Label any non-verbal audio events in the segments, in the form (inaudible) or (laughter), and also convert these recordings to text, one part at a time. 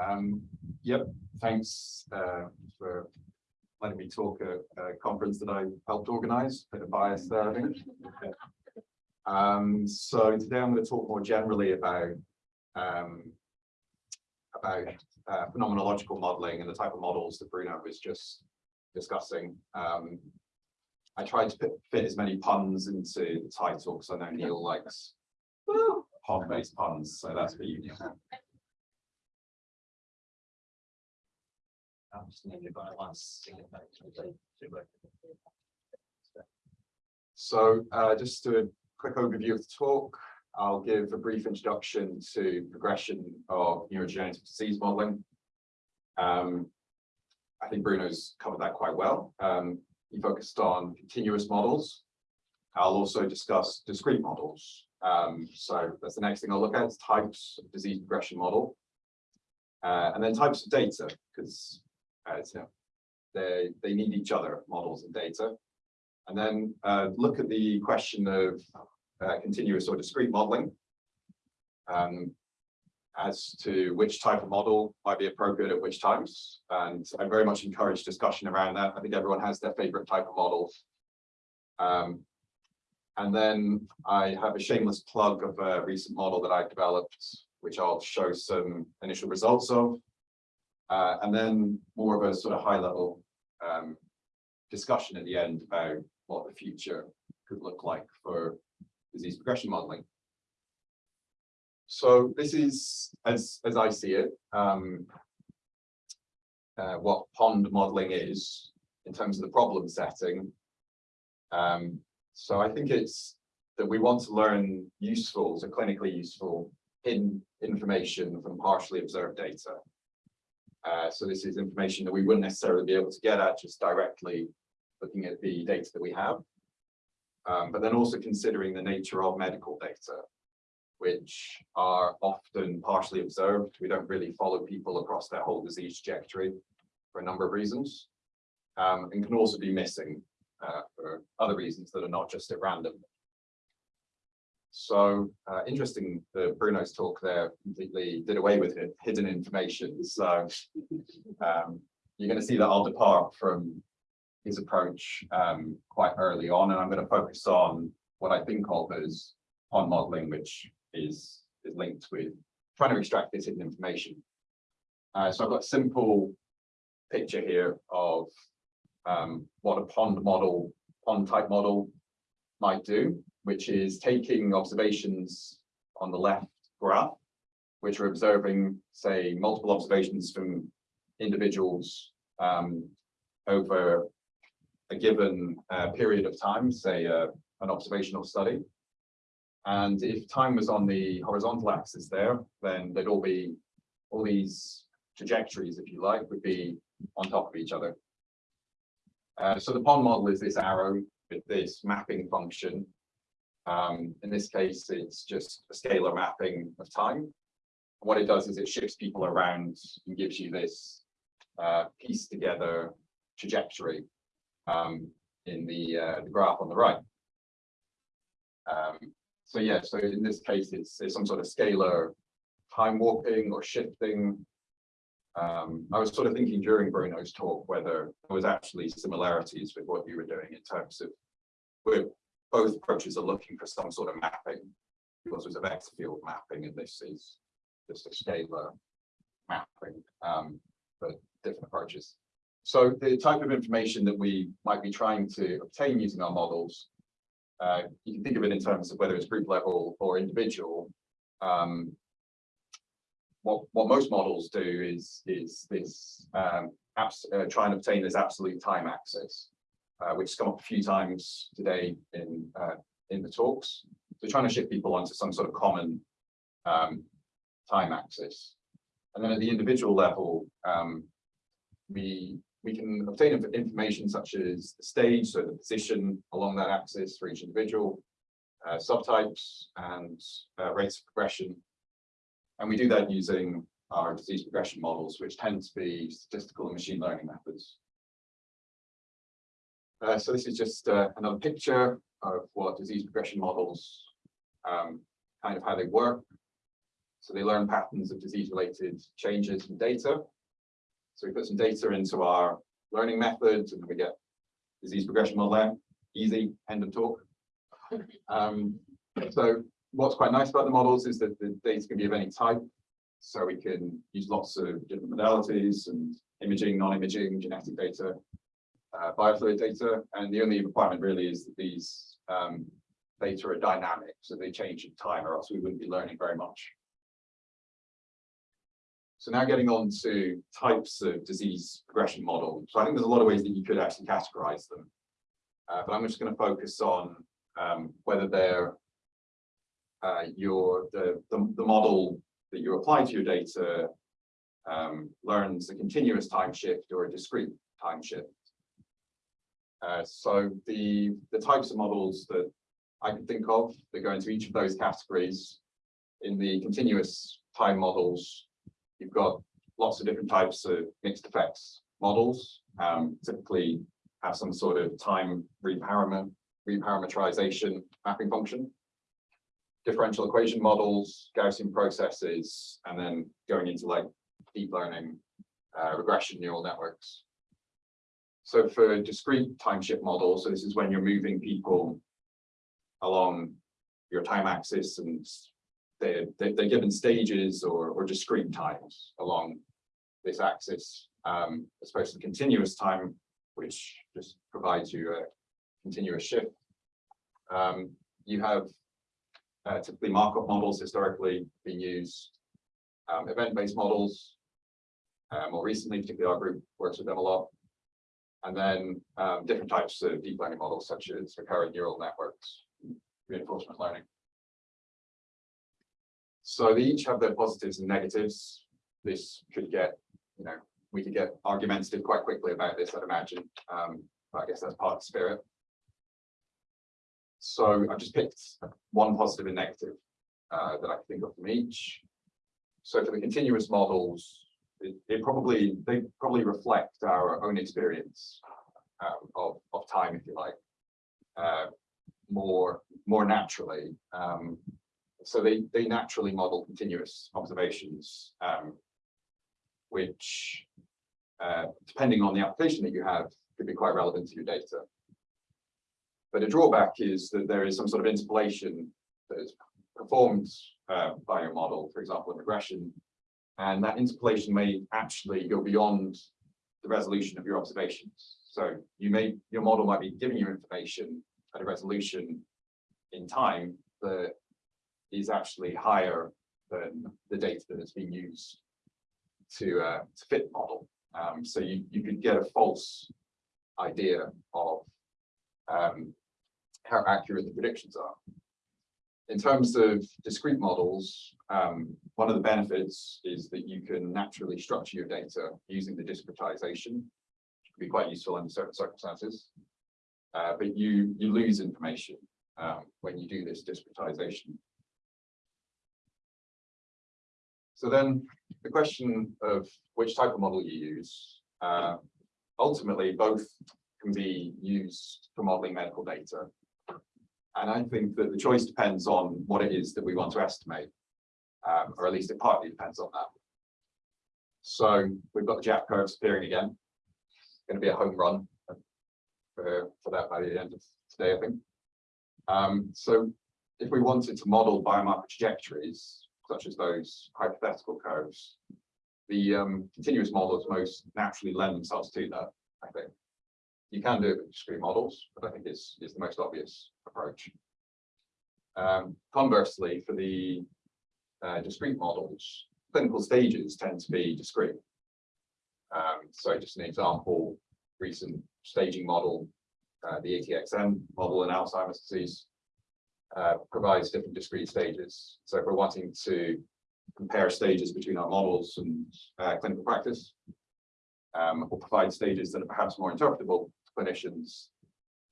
Um, yep, thanks uh, for letting me talk at a conference that I helped organize, bit of bias there, I think. (laughs) Um, so today I'm going to talk more generally about um, about uh, phenomenological modeling and the type of models that Bruno was just discussing. Um, I tried to fit, as many puns into the title because I know Neil likes (laughs) pun-based puns, so that's for you, Neil. So uh, just a quick overview of the talk, I'll give a brief introduction to progression of neurodegenerative disease modeling. Um, I think Bruno's covered that quite well. Um, he focused on continuous models. I'll also discuss discrete models. Um, so that's the next thing I'll look at, types of disease progression model. Uh, and then types of data, because uh, know, they, they need each other, models and data. And then uh, look at the question of uh, continuous or discrete modeling um, as to which type of model might be appropriate at which times. And I very much encourage discussion around that. I think everyone has their favorite type of model. Um, and then I have a shameless plug of a recent model that I've developed, which I'll show some initial results of. Uh, and then more of a sort of high level um, discussion at the end about what the future could look like for disease progression modeling. So this is, as, as I see it, um, uh, what pond modeling is in terms of the problem setting. Um, so I think it's that we want to learn useful, so clinically useful in information from partially observed data. Uh, so this is information that we wouldn't necessarily be able to get at just directly looking at the data that we have. Um, but then also considering the nature of medical data, which are often partially observed. We don't really follow people across their whole disease trajectory for a number of reasons, um, and can also be missing uh, for other reasons that are not just at random. So uh, interesting that Bruno's talk there completely did away with it, hidden information. So um, you're going to see that I'll depart from his approach um, quite early on, and I'm going to focus on what I think of as pond modeling, which is, is linked with trying to extract this hidden information. Uh, so I've got a simple picture here of um, what a pond model, pond type model might do, which is taking observations on the left graph, which are observing, say, multiple observations from individuals um, over a given uh, period of time, say uh, an observational study. And if time was on the horizontal axis there, then they'd all be, all these trajectories, if you like, would be on top of each other. Uh, so the pond model is this arrow with this mapping function. Um, in this case, it's just a scalar mapping of time. What it does is it shifts people around and gives you this uh, piece together trajectory um, in the, uh, the graph on the right. Um, so yeah, so in this case, it's, it's some sort of scalar time warping or shifting. Um, I was sort of thinking during Bruno's talk whether there was actually similarities with what you were doing in terms of where both approaches are looking for some sort of mapping. Because there's a vector field mapping and this is just a scalar mapping, um, different approaches. So the type of information that we might be trying to obtain using our models, uh, you can think of it in terms of whether it's group level or individual. Um, what, what most models do is, is this um, uh, try and obtain this absolute time axis, uh, which has come up a few times today in, uh, in the talks. So trying to shift people onto some sort of common um, time axis. And then at the individual level, um, we we can obtain information such as the stage, so the position along that axis for each individual, uh, subtypes and uh, rates of progression. And we do that using our disease progression models, which tend to be statistical and machine learning methods. Uh, so this is just uh, another picture of what disease progression models, um, kind of how they work. So they learn patterns of disease-related changes in data. So we put some data into our learning methods and then we get disease progression model out. Easy, end of talk. (laughs) Um, so what's quite nice about the models is that the data can be of any type. So we can use lots of different modalities and imaging, non-imaging, genetic data, uh, biofluid data. And the only requirement really is that these um, data are dynamic, so they change in time or else we wouldn't be learning very much. So now getting on to types of disease progression model. So I think there's a lot of ways that you could actually categorize them. Uh, but I'm just going to focus on um, whether they're uh, your the, the, the model that you apply to your data um, learns a continuous time shift or a discrete time shift. Uh, so the the types of models that I can think of that go into each of those categories in the continuous time models, you've got lots of different types of mixed effects models, um, typically have some sort of time reparameter, reparameterization mapping function differential equation models, Gaussian processes, and then going into like deep learning, uh, regression neural networks. So for discrete time shift models, so this is when you're moving people along your time axis and they're, they're given stages or, or discrete times along this axis, um, as opposed to continuous time, which just provides you a continuous shift. Um, you have uh, typically Markov models historically been used, um, event-based models. Uh, more recently, particularly our group works with them a lot. And then um, different types of deep learning models, such as recurrent neural networks, reinforcement learning. So they each have their positives and negatives. This could get, you know, we could get argumentative quite quickly about this, I'd imagine. Um, but I guess that's part of the spirit. So I've just picked one positive and negative uh, that I can think of from each. So for the continuous models, it, probably they probably reflect our own experience um, of of time, if you like, uh, more more naturally. Um, so they they naturally model continuous observations, um, which, uh, depending on the application that you have, could be quite relevant to your data. But a drawback is that there is some sort of interpolation that is performed uh, by your model, for example, in regression, and that interpolation may actually go beyond the resolution of your observations. So you may your model might be giving you information at a resolution in time that is actually higher than the data that has been used to uh, to fit the model. Um, so you you could get a false idea of um, how accurate the predictions are. In terms of discrete models, um, one of the benefits is that you can naturally structure your data using the discretization, which can be quite useful in certain circumstances. Uh, but you you lose information um, when you do this discretization. So then the question of which type of model you use, uh, ultimately both can be used for modeling medical data. And I think that the choice depends on what it is that we want to estimate, um, or at least it partly depends on that. So we've got the Jack curves appearing again. Going to be a home run for, for that by the end of today, I think. Um, so if we wanted to model biomarker trajectories, such as those hypothetical curves, the um, continuous models most naturally lend themselves to that, I think. You can do it with discrete models, but I think it's, it's the most obvious approach. Um, conversely, for the uh, discrete models, clinical stages tend to be discrete. Um, so just an example, recent staging model, uh, the ATXN model in Alzheimer's disease, uh, provides different discrete stages. So if we're wanting to compare stages between our models and uh, clinical practice, um, or provide stages that are perhaps more interpretable to clinicians,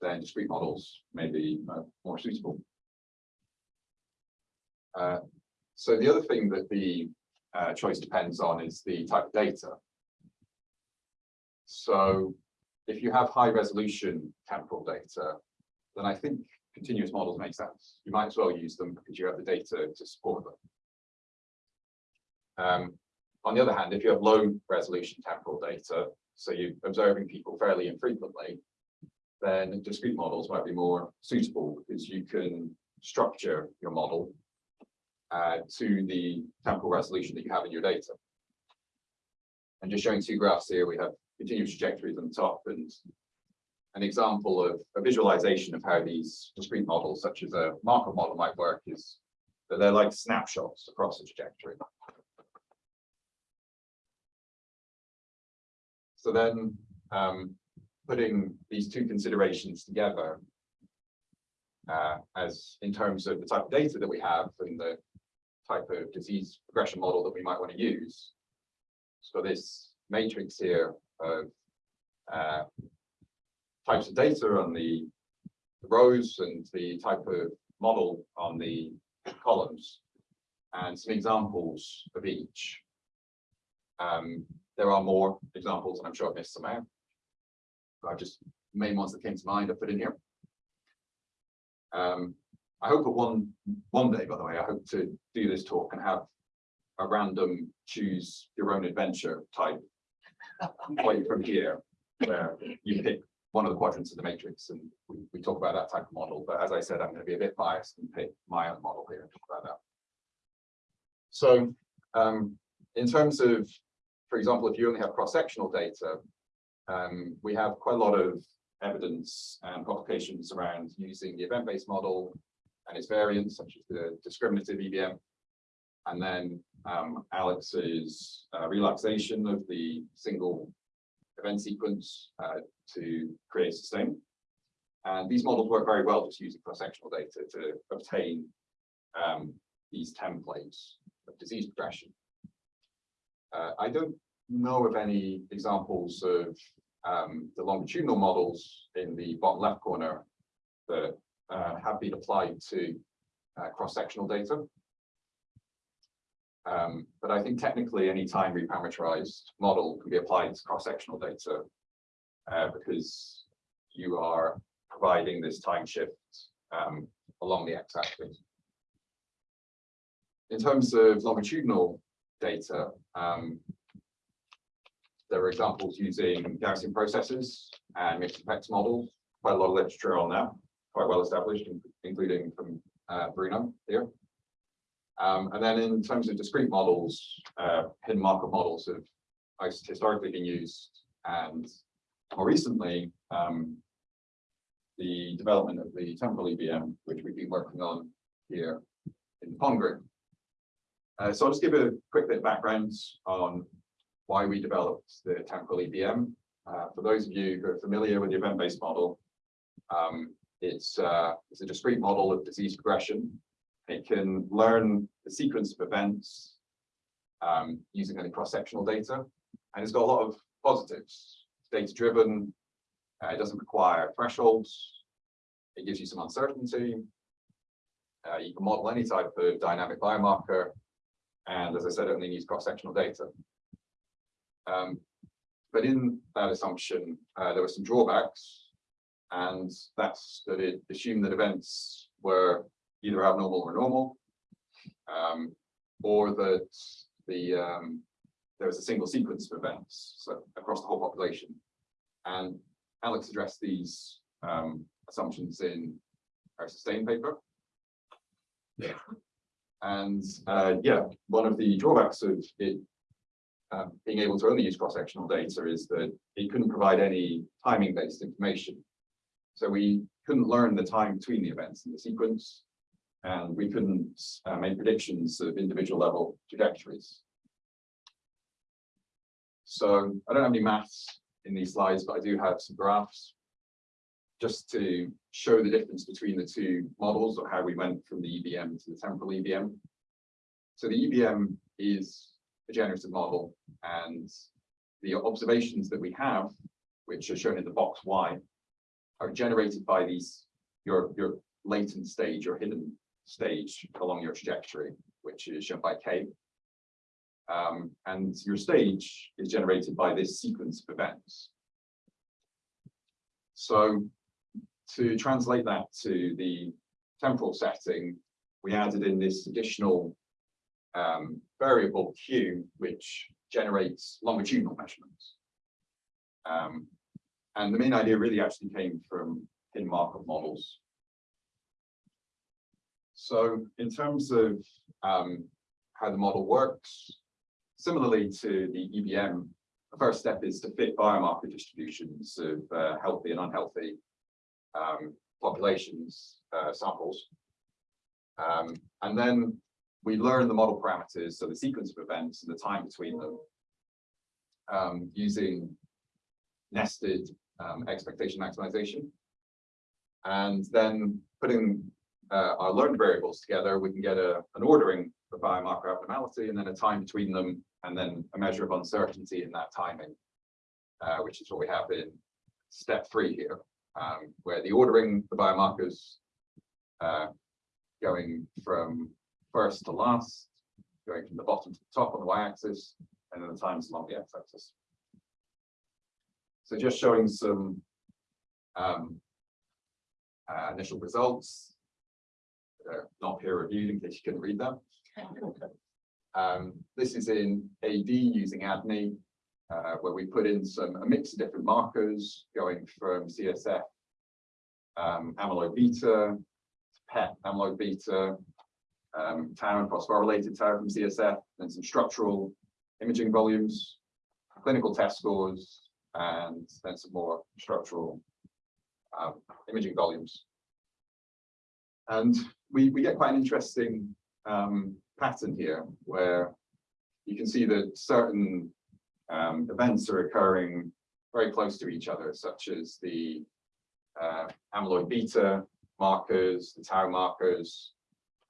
then discrete models may be uh, more suitable. Uh, so the other thing that the uh, choice depends on is the type of data. So if you have high resolution temporal data, then I think continuous models make sense. You might as well use them because you have the data to support them. Um, on the other hand, if you have low resolution temporal data, so you're observing people fairly infrequently, then discrete models might be more suitable because you can structure your model uh, to the temporal resolution that you have in your data. And just showing two graphs here, we have continuous trajectories on the top and an example of a visualization of how these discrete models, such as a Markov model might work is that they're like snapshots across the trajectory. So then um, putting these two considerations together uh, as in terms of the type of data that we have and the type of disease progression model that we might want to use. So this matrix here of uh, types of data on the rows and the type of model on the columns and some examples of each. Um, there are more examples and I'm sure I've missed some out. But I've just main ones that came to mind I put in here. Um, I hope that one one day, by the way, I hope to do this talk and have a random choose your own adventure type (laughs) point from here, where you pick one of the quadrants of the matrix and we, we talk about that type of model. But as I said, I'm going to be a bit biased and pick my own model here and talk about that. So um, in terms of, for example, if you only have cross-sectional data, um, we have quite a lot of evidence and publications around using the event-based model and its variants, such as the discriminative EBM. And then um, Alex's uh, relaxation of the single event sequence uh, to create a SuStaIn. And these models work very well just using cross-sectional data to obtain um, these templates of disease progression. Uh, I don't know of any examples of um, the longitudinal models in the bottom left corner that uh, have been applied to uh, cross-sectional data. Um, but I think technically any time reparameterized model can be applied to cross-sectional data uh, because you are providing this time shift um, along the x-axis. In terms of longitudinal data, um, there are examples using Gaussian processes and mixed effects models. Quite a lot of literature on that, quite well established, including from uh, Bruno here. Um, and then in terms of discrete models, uh, hidden Markov models have historically been used and more recently, um, the development of the temporal EBM, which we've been working on here in Pongrid. Uh, so I'll just give a quick bit of background on why we developed the temporal EBM. Uh, for those of you who are familiar with the event-based model, um, it's, uh, it's a discrete model of disease progression. It can learn the sequence of events um, using any cross-sectional data, and it's got a lot of positives. It's data-driven, uh, it doesn't require thresholds, it gives you some uncertainty, uh, you can model any type of dynamic biomarker, and as I said, it only needs cross-sectional data. Um, but in that assumption, uh, there were some drawbacks, and that's that it assumed that events were either abnormal or normal, um, or that the um, there was a single sequence of events so across the whole population. And Alex addressed these um, assumptions in our SuStaIn paper. Yeah. And uh, yeah, one of the drawbacks of it um, being able to only use cross-sectional data is that it couldn't provide any timing-based information. So we couldn't learn the time between the events in the sequence, and we couldn't uh, make predictions of individual level trajectories. So I don't have any maths in these slides, but I do have some graphs just to show the difference between the two models or how we went from the EBM to the temporal EBM. So the EBM is a generative model and the observations that we have, which are shown in the box Y, are generated by these your your latent stage or hidden stage along your trajectory, which is shown by K. Um, and your stage is generated by this sequence of events. So to translate that to the temporal setting, we added in this additional um, variable Q, which generates longitudinal measurements. Um, and the main idea really actually came from in Markov models. So in terms of um, how the model works, similarly to the EBM, the first step is to fit biomarker distributions of uh, healthy and unhealthy um, populations, uh, samples. Um, and then we learn the model parameters, so the sequence of events and the time between them, um, using nested um, expectation maximization. And then putting uh, our learned variables together, we can get a, an ordering for biomarker abnormality and then a time between them, and then a measure of uncertainty in that timing, uh, which is what we have in step three here, um, where the ordering the biomarkers uh, going from first to last, going from the bottom to the top on the y-axis, and then the times along the x-axis. So just showing some um, uh, initial results. They're not peer reviewed in case you couldn't read them. (laughs) Um, this is in AD using ADNI, uh, where we put in some a mix of different markers going from CSF um, amyloid beta, PET amyloid beta, um, tau and phosphorylated tau from CSF, then some structural imaging volumes, clinical test scores, and then some more structural um, imaging volumes. And we, we get quite an interesting um, pattern here where you can see that certain um, events are occurring very close to each other, such as the uh, amyloid beta markers, the tau markers,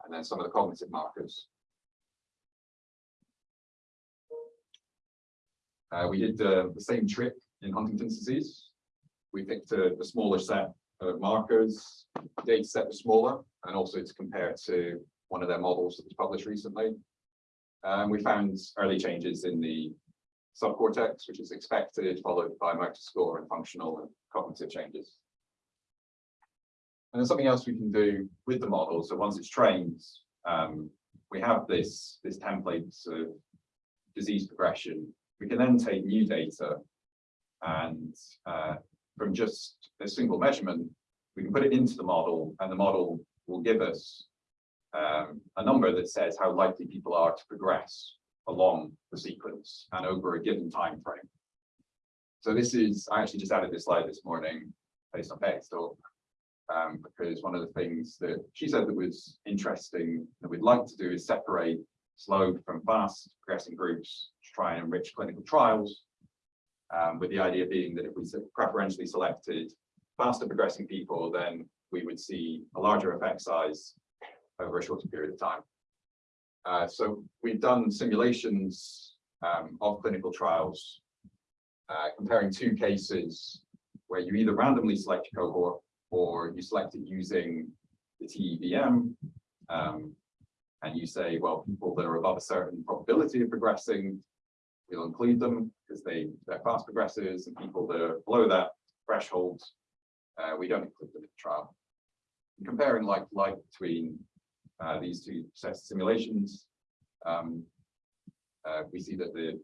and then some of the cognitive markers. Uh, we did uh, the same trick in Huntington's disease. We picked a, a smaller set of markers, data set was smaller, and also to compare it to one of their models that was published recently. Um, we found early changes in the subcortex, which is expected, followed by motor score and functional and cognitive changes. And something else we can do with the model. So once it's trained, um, we have this, this template of disease progression. We can then take new data and uh, from just a single measurement, we can put it into the model and the model will give us um, a number that says how likely people are to progress along the sequence and over a given time frame. So this is, I actually just added this slide this morning based on talk, um, because one of the things that she said that was interesting that we'd like to do is separate slow from fast progressing groups to try and enrich clinical trials um, with the idea being that if we preferentially selected faster progressing people, then we would see a larger effect size over a shorter period of time. Uh, so we've done simulations um, of clinical trials uh, comparing two cases where you either randomly select a cohort or you select it using the TEBM um, and you say, well, people that are above a certain probability of progressing we'll include them because they, they're fast progressors and people that are below that threshold, uh, we don't include them in the trial. And comparing like like between uh, these two simulations, um, uh, we see that the,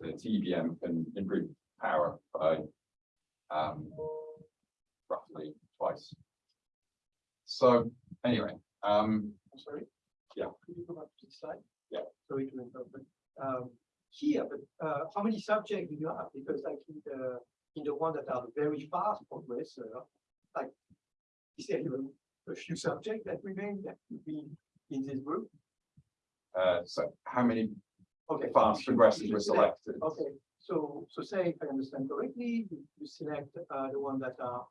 the TEBM can improve power by um, roughly twice. So anyway, um, sorry. Yeah. Could you go back to the slide? Yeah. Sorry to interrupt. Um, here, but uh, how many subjects do you have? Because like in the in the one that are very fast progressor, like is there even a few subjects that remain that could be in this group? uh, so how many Okay. fast progressors were selected? Okay, so so say if I understand correctly, you, you select uh, the one that are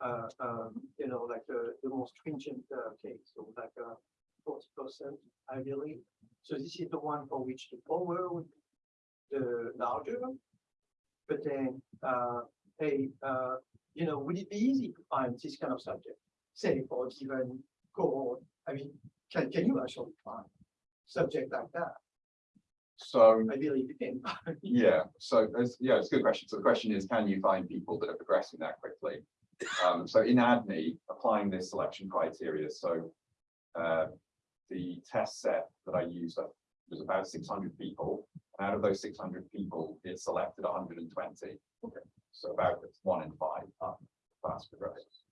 uh, um, you know like uh, the most stringent uh, case, so like uh, forty percent ideally. So this is the one for which the power would be the larger. But then, uh, hey, uh, you know, would it be easy to find this kind of subject? Say for a given cohort, I mean, can, can you actually find subject like that? So ideally believe you can. (laughs) Yeah, so yeah, it's a good question. So the question is, can you find people that are progressing that quickly? Um, so in ADNI, applying this selection criteria, so uh, the test set that I used, was about six hundred people. Out of those six hundred people, it selected hundred and twenty. Okay. So about one in five are fast progressors.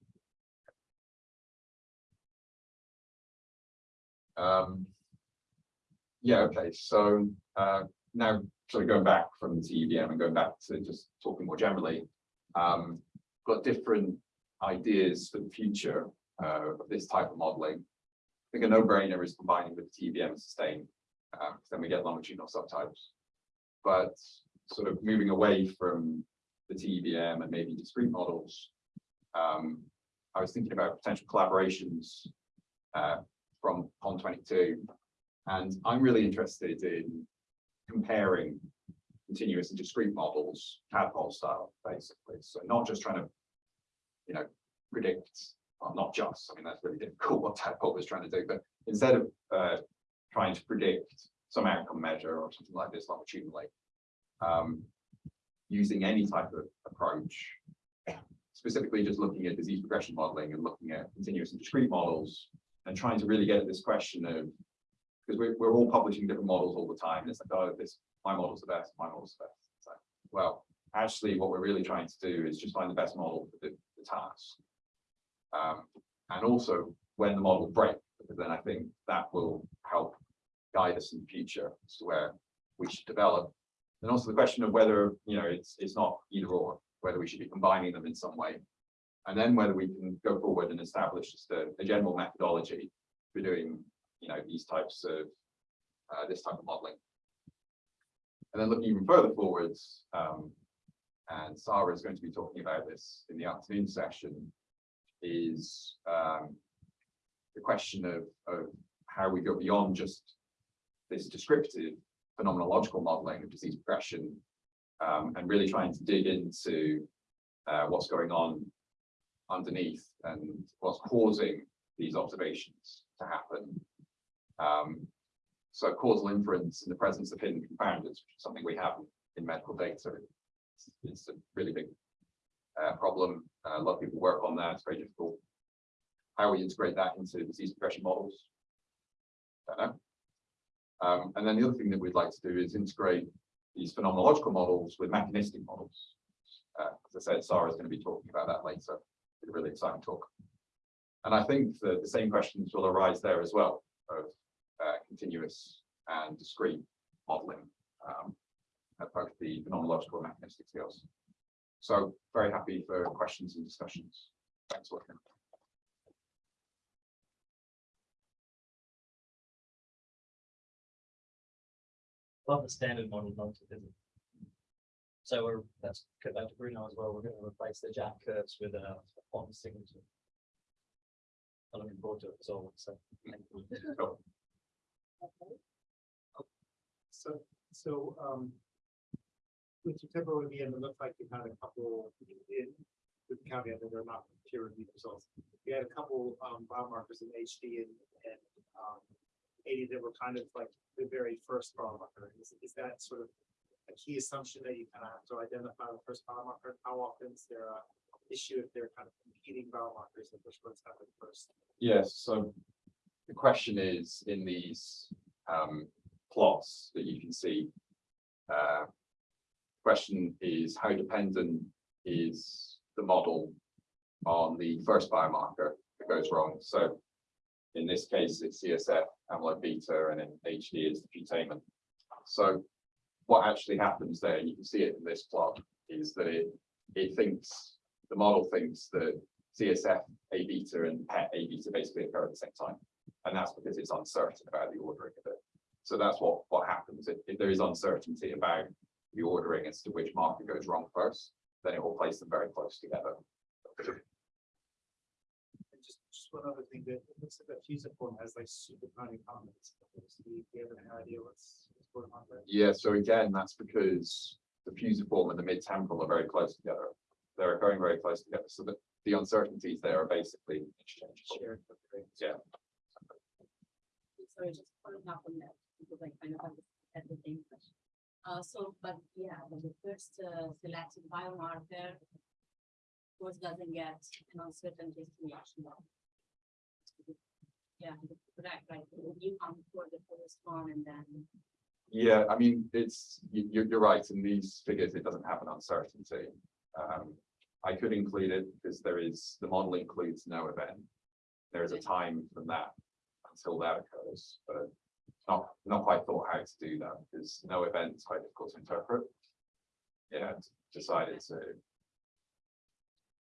Um. Yeah, okay, so uh now sort of going back from the TEBM and going back to just talking more generally. Um, got different ideas for the future uh of this type of modeling. I think a no-brainer is combining with TBM SuStaIn, uh, then we get longitudinal subtypes. But sort of moving away from the TBM and maybe discrete models. Um, I was thinking about potential collaborations uh, from PON twenty-two. And I'm really interested in comparing continuous and discrete models, tadpole style, basically. So not just trying to, you know, predict, well, not just, I mean, that's really difficult (laughs) what tadpole was trying to do, but instead of uh, trying to predict some outcome measure or something like this longitudinally, um, using any type of approach, specifically just looking at disease progression modeling and looking at continuous and discrete models and trying to really get at this question of, because we're, we're all publishing different models all the time. It's like, oh, this, my model's the best, my model's the best. It's like, well, actually, what we're really trying to do is just find the best model for the, the task. Um, and also when the model breaks, because then I think that will help guide us in the future as to where we should develop. And also the question of whether, you know, it's, it's not either or, whether we should be combining them in some way. And then whether we can go forward and establish just a, a general methodology for doing, you know, these types of, uh, this type of modeling. And then looking even further forwards, um, and Sarah is going to be talking about this in the afternoon session, is, um, the question of, of how we go beyond just this descriptive phenomenological modeling of disease progression, um, and really trying to dig into uh, what's going on underneath and what's causing these observations to happen. Um, so causal inference in the presence of hidden confounders, which is something we have in medical data. It's, it's a really big uh, problem. Uh, a lot of people work on that. It's very difficult. How we integrate that into disease progression models. Don't know. Um, and then the other thing that we'd like to do is integrate these phenomenological models with mechanistic models. Uh, as I said, Sarah is going to be talking about that later. It's a really exciting talk. And I think the same questions will arise there as well of continuous and discrete modeling um, at both the phenomenological and mechanistic skills. So very happy for questions and discussions. Thanks, William. Love the standard model not to. So we're, let's go back to Bruno as well. We're gonna replace the jack curves with a font signature. I'm looking forward to it as well, so. So, so, um. With your temporary review, it looked like you had a couple in, with the caveat that they're not peer reviewed results. You had a couple, um, biomarkers in HD and, and, um. AD that were kind of like the very first biomarker. Is, is that sort of a key assumption that you kind of have to identify the first biomarker? How often is there a issue if they're kind of competing biomarkers, and which ones happen first? Yes, so the question is in these um plots that you can see. Uh. Question is how dependent is the model on the first biomarker that goes wrong? So. In this case, it's CSF, amyloid beta, and in HD is the putamen. So what actually happens there, you can see it in this plot, is that it it thinks, the model thinks that CSF A beta and PET A beta basically occur at the same time. And that's because it's uncertain about the ordering of it. So that's what, what happens. If, if there is uncertainty about the ordering as to which marker goes wrong first, then it will place them very close together. And just, just one other thing, that it looks like that fusiform has like super tiny comments. Do you have any idea what's, what's going on there? Yeah, so again, that's because the fusiform and the mid-temporal are very close together. They're occurring very close together, so that the uncertainties there are basically interchangeable. Shared. okay. Yeah. Sorry, just following up on that, because I kind of had the same question. Uh, so, but yeah, but the first uh, selected biomarker. of course, doesn't get an uncertainty estimation. Yeah, correct, right, you come for the first one and then. Yeah, I mean, it's, you, you're, you're right, in these figures, it doesn't have an uncertainty. Um, I could include it because there is, the model includes no event. There is a time from that until that occurs, but not, not quite thought how to do that because no event is quite difficult to interpret. Yeah, decided to.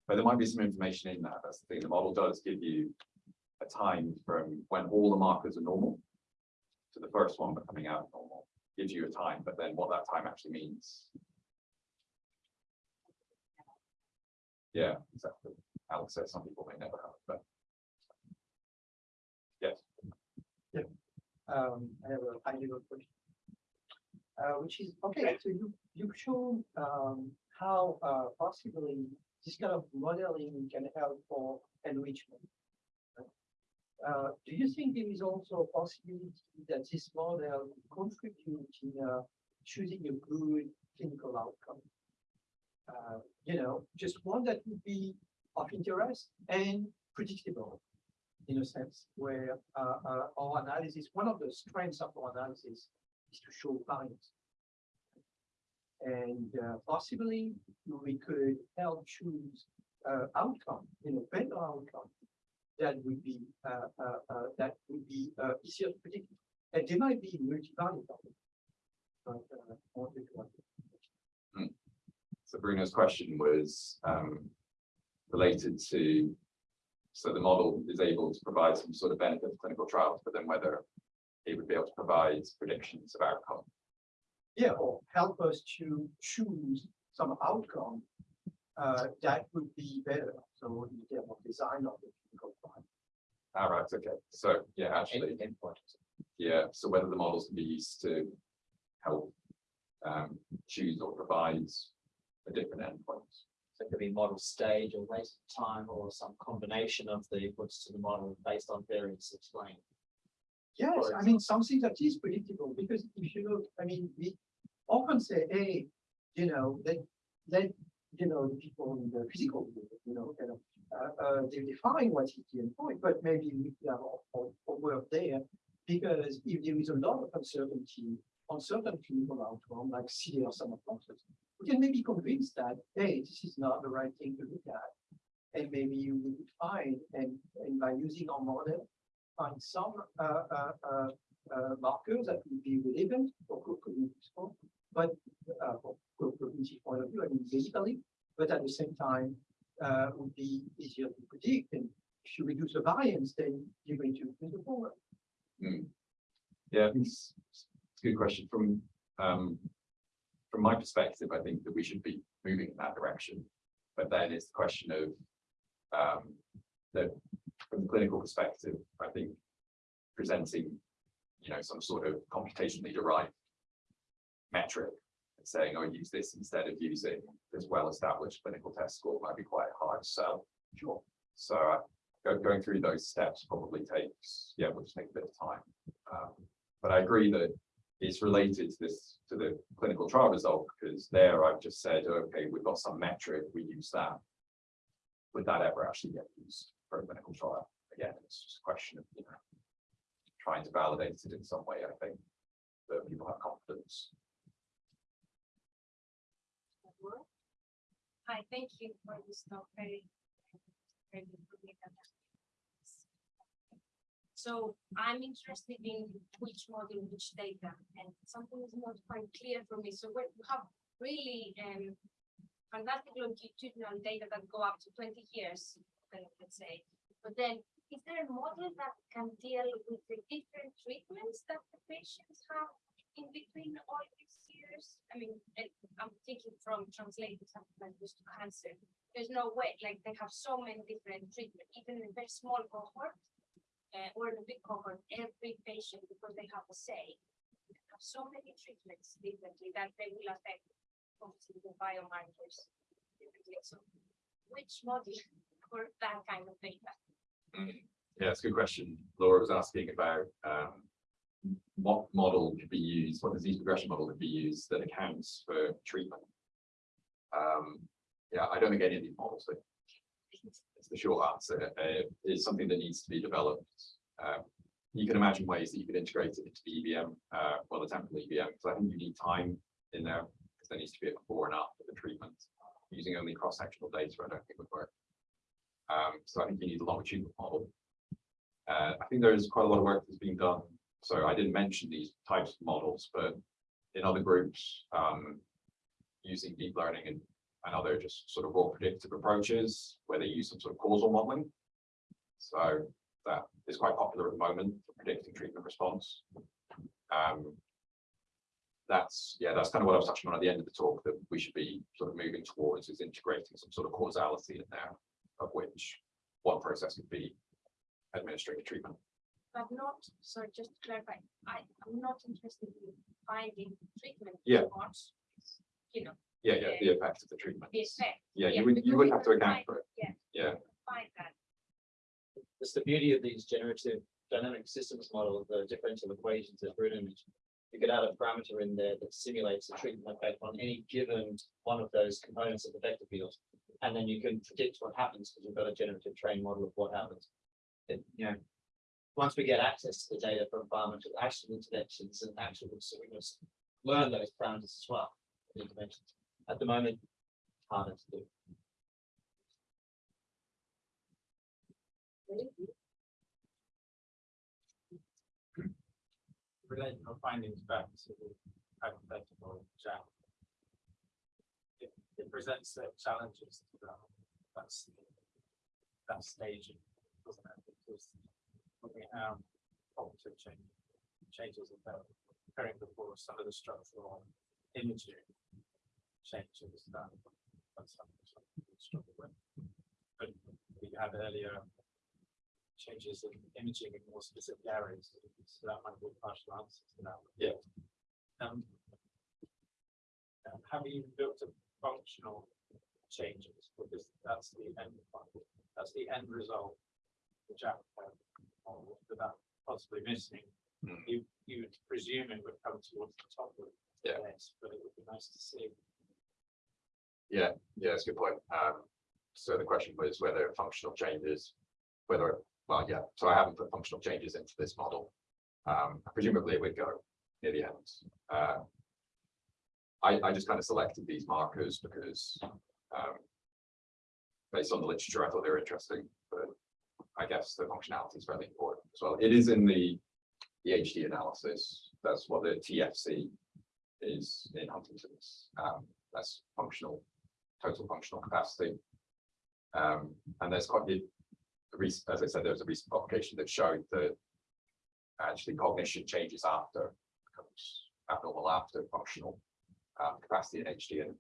But there might be some information in that, that's the thing, the model does give you a time from when all the markers are normal to the first one becoming out normal, gives you a time, but then what that time actually means. Yeah, exactly. Alex said some people may never have, but. Yes, Um, I have a high level question. Uh, which is, okay, so you, you've shown, um, how, uh, possibly this kind of modeling can help for enrichment. Uh, do you think there is also a possibility that this model contribute in, uh, choosing a good clinical outcome? Uh, you know, just one that would be of interest and predictable in a sense where uh, uh, our analysis, one of the strengths of our analysis is to show variance. And uh, possibly we could help choose uh, outcome, you know, better outcome that would be uh, uh, that would be easier to predict. And they might be multivariate. Ask. so Bruno's question was um related to. So the model is able to provide some sort of benefit of clinical trials, but then whether it would be able to provide predictions of outcome. Yeah, or help us to choose some outcome uh, that would be better. So in terms of design of the clinical trial. All right, okay, so yeah, actually, yeah, so whether the models can be used to help um choose or provide a different endpoint. It could be model stage or waste of time or some combination of the inputs to the model based on variance explained. Yes, I mean, something that is predictable, because if you look, I mean, we often say, hey, you know, let, let, you know, the people in the physical, you know, kind of, uh, uh, they define what is the endpoint, but maybe we have a, word there. Because if there is a lot of uncertainty on certain clinical outcome, like CDR sum of boxes, we can maybe convince that, hey, this is not the right thing to look at. And maybe you would find, and, and by using our model, find some uh, uh, uh, uh, markers that would be relevant for co- cognitive score, but uh, for co- cognitive point of view, I mean, basically, but at the same time, uh, would be easier to predict. And if you reduce the variance, then you're going to improve the forward. Hmm. Yeah, it's it's a good question from um. From my perspective, I think that we should be moving in that direction. But then it's the question of um, that from the clinical perspective, I think presenting, you know, some sort of computationally derived metric and saying, oh, use this instead of using this well-established clinical test score might be quite hard to sell. Sure. So uh, go- going through those steps probably takes, yeah, will just take a bit of time. Um, But I agree that it's related to this, to the clinical trial result, because there I've just said, okay, we've got some metric, we use that. Would that ever actually get used for a clinical trial? Again, it's just a question of, you know, trying to validate it in some way, I think, that people have confidence. Hi, thank you for this talk, very, very informative. So I'm interested in which model, which data, and something is not quite clear for me. So we have really um fantastic longitudinal data that go up to twenty years, let's say. But then, is there a model that can deal with the different treatments that the patients have in between all these years? I mean, I'm thinking from translating something like this to cancer. There's no way, like they have so many different treatments, even in a very small cohort. Uh, or big cohort, every patient, because they have a say, have so many treatments differently that they will affect obviously the biomarkers. differently. So which model for that kind of data? Yeah, it's a good question. Laura was asking about um. What model could be used, what disease progression model could be used that accounts for treatment? Um, yeah, I don't think any of these models. do. It's the short answer. Uh, it's something that needs to be developed. uh, you can imagine ways that you could integrate it into the EBM, uh, well, the temporal EBM, because I think you need time in there, because there needs to be a before and after the treatment. Using only cross-sectional data, I don't think would work. Um, so I think you need a longitudinal model. Uh, I think there is quite a lot of work that's being done. So I didn't mention these types of models, but in other groups, um, using deep learning and, and other just sort of raw predictive approaches where they use some sort of causal modeling. So that is quite popular at the moment for predicting treatment response. Um, that's, yeah, that's kind of what I was touching on at the end of the talk that we should be sort of moving towards is integrating some sort of causality in there of which one process could be administering a treatment. But not, so just to clarify, I, I'm not interested in finding treatment. Yeah. response, You know, Yeah, yeah, the effect of the treatment. the effect, Yeah, yeah, you would, you would we have to account for it. yeah. Yeah, find that. It's the beauty of these generative dynamic systems model, the differential equations that Bruno mentioned. You could add a parameter in there that simulates the treatment effect on any given one of those components of the vector field. And then you can predict what happens because you've got a generative train model of what happens. It, you know, once we get access to the data from environmental actual interventions and actual, so we must learn those parameters as well. Interventions. At the moment, harder to do. relating our findings back to the hypothetical chat. It, it presents the challenges to that, that stage, doesn't it? Because when we have cognitive change, changes occurring before some of the structural imaging changes that that's something we struggle with. But we had earlier changes in imaging in more specific areas, so that might be partial answers to that. Yeah. Um. uh, Have you built a functional changes, because that's the end, that's the end result. which uh, model that possibly missing, Hmm. you, you would presume it would come towards the top of Yeah. this, but it would be nice to see. Yeah, yeah, that's a good point. Um, so the question was whether functional changes, whether, well, yeah, so I haven't put functional changes into this model. Um, presumably it would go near the end. Uh, I, I just kind of selected these markers because, um, based on the literature, I thought they were interesting, but I guess the functionality is fairly important as well. It is in the, the HD analysis. That's what the TFC is in Huntington's. Um, that's functional, total functional capacity. Um, and there's quite the, as I said, there was a recent publication that showed that actually cognition changes after becomes abnormal after functional um, capacity in HD. And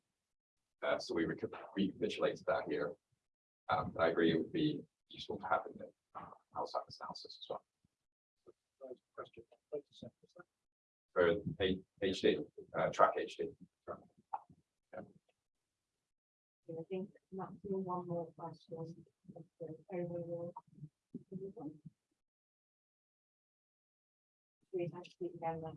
uh, so we reca- recapitulated that here. Um, I agree it would be useful to have in the Alzheimer's analysis as well. Question. For HD, uh, track HD. I think not doing one more question. Uh, overall. We have to speak again then.